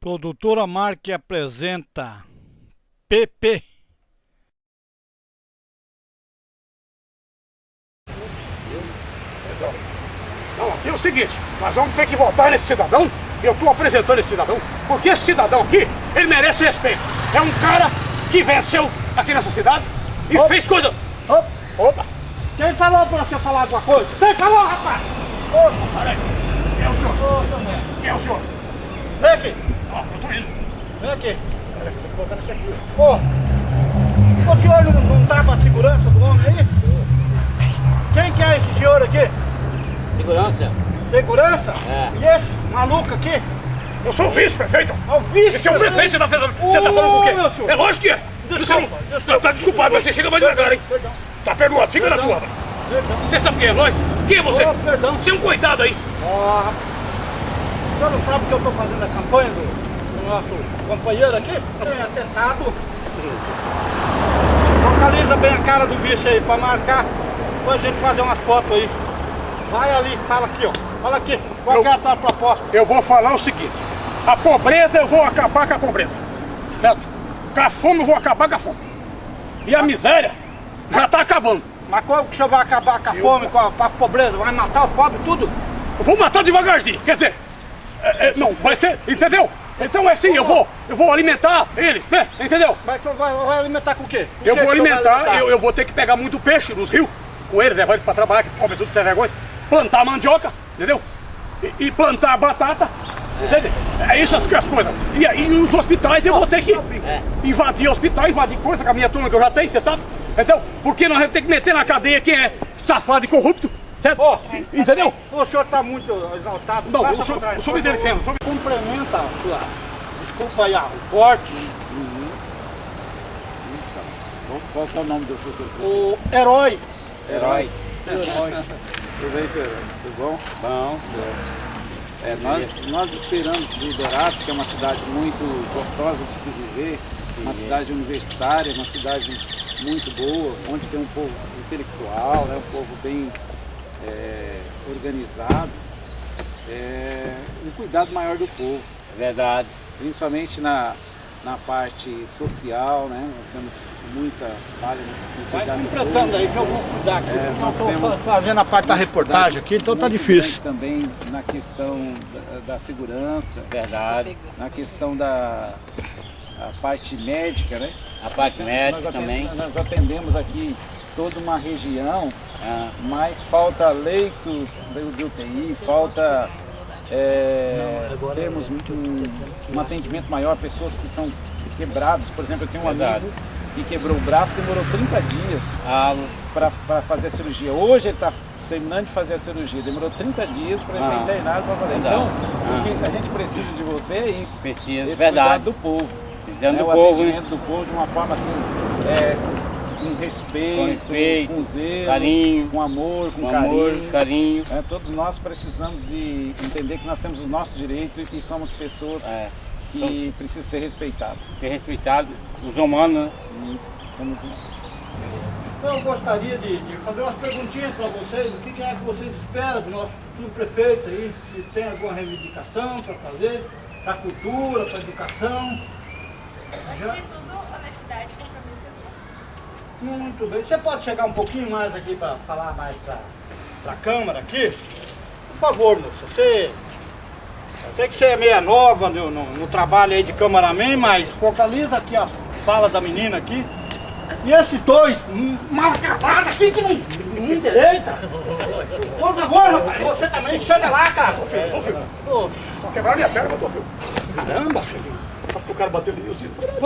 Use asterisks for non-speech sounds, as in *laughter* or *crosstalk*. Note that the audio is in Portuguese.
Produtora Marque apresenta PP. Não, aqui é o seguinte, nós vamos ter que votar nesse cidadão, eu estou apresentando esse cidadão, porque esse cidadão aqui, ele merece respeito. É um cara que venceu aqui nessa cidade e Opa. fez coisa... Opa, Opa! quem falou pra você falar alguma coisa? Quem falou, rapaz? Opa, peraí. Quem é o senhor? Quem é o senhor? Vem aqui, Ó, eu tô indo. vem aqui. Peraí, eu tô colocando isso aqui. Ô, o senhor não, não tá com a segurança do homem aí? Quem que é esse senhor aqui? Segurança? Segurança? É. E esse maluco aqui? Eu sou o vice-prefeito. É o vice Esse é o prefeito da federação. Você tá falando com o quê? É lógico que é. Não... desculpa. Tá desculpado, mas você chega mais devagar, hein? Perdão, Tá perdoado, fica na tua. Você sabe quem é nós? Quem é você? Ô, perdão. Você é um coitado aí. Ó, rapaz. O senhor não sabe que eu tô fazendo a campanha do nosso companheiro aqui? Tem atentado. Localiza bem a cara do bicho aí pra marcar. Depois a gente fazer umas fotos aí. Vai ali, fala aqui, ó. Fala aqui. Qual Eu- é a tua proposta? Eu vou falar o seguinte. A pobreza eu vou acabar com a pobreza. Certo? Com a fome eu vou acabar com a fome. E a miséria já tá acabando. Mas como que o senhor vai acabar com a fome, com a, com a pobreza? Vai matar os pobres tudo? Eu vou matar devagarzinho. Quer dizer, é, é, não, vai ser, entendeu? Então é assim, eu vou, eu vou alimentar eles, né? Entendeu? Mas vai, vai alimentar com o quê? Com Eu vou vai alimentar, eu, eu vou ter que pegar muito peixe nos rios com eles, levar eles pra trabalhar, que come tudo sem vergonha. Plantar mandioca, entendeu? E, e plantar batata, entendeu? É isso as, as coisas. E aí os hospitais eu vou ter que invadir hospital, invadir coisa com a minha turma que eu já tenho, você sabe? Entendeu? Porque nós vamos ter que meter na cadeia quem é safado e corrupto, certo? Ó, entendeu? O senhor está muito exaltado. Não, Passa o senhor- trás, o senhor me por dê favor. licença, o senhor me- Complementa a sua... Desculpa aí, ah, o corte. Qual que é o nome do seu grupo? O herói. Herói. *laughs* Tudo bem, senhor? Tudo bom? Bom. É, nós, nós esperamos de Liberatos, que é uma cidade muito gostosa de se viver, uma cidade universitária, uma cidade muito boa, onde tem um povo intelectual, né, um povo bem é, organizado, é, um cuidado maior do povo É verdade. principalmente na, na parte social, né? Nós temos muita falha nesse Vai completando aí que eu vou cuidar aqui. É, porque nós temos- fazendo a parte da reportagem aqui, então tá difícil. também na questão da, da segurança, Verdade. na questão da a parte médica, né? A parte médica nós também. atendemos, Nós atendemos aqui toda uma região, Ah, mas falta leitos de UTI, falta é, temos um, um atendimento maior a pessoas que são quebradas. Por exemplo, eu tenho um Verdade. amigo que quebrou o braço, demorou 30 dias ah, para fazer a cirurgia. Hoje ele está terminando de fazer a cirurgia, demorou 30 dias para ser Ah. internado para. Então, o que a gente precisa de você é isso. precisa. Esse Verdade. do povo. Precisando né, do o povo, hein? atendimento do povo de uma forma assim, é, com respeito, Com respeito, com zelo, carinho, com amor, com, Com carinho. amor, carinho. É, todos nós precisamos de entender que nós temos o nosso direito e que somos pessoas É, que precisam ser respeitadas. ser respeitado, os humanos, né? Isso, somos nós. Eu gostaria de, de fazer umas perguntinhas para vocês. O que, que é que vocês esperam do nosso futuro prefeito aí? Se tem alguma reivindicação para fazer, para a cultura, para a educação. Antes de tudo, honestidade e compromisso. Muito bem. Você pode chegar um pouquinho mais aqui para falar mais para a câmera aqui? Por favor, moça. Você. Eu sei que você é meia nova no, no- no trabalho aí de cameraman, mas focaliza aqui a fala da menina aqui. E esses dois, hum, mal acabados assim que não, não endireita. Por favor, rapaz, você também chega lá, cara. Ô, filho, Ô, Só quebrar minha perna, meu filho. caramba, filho. O cara bateu disse. Vamos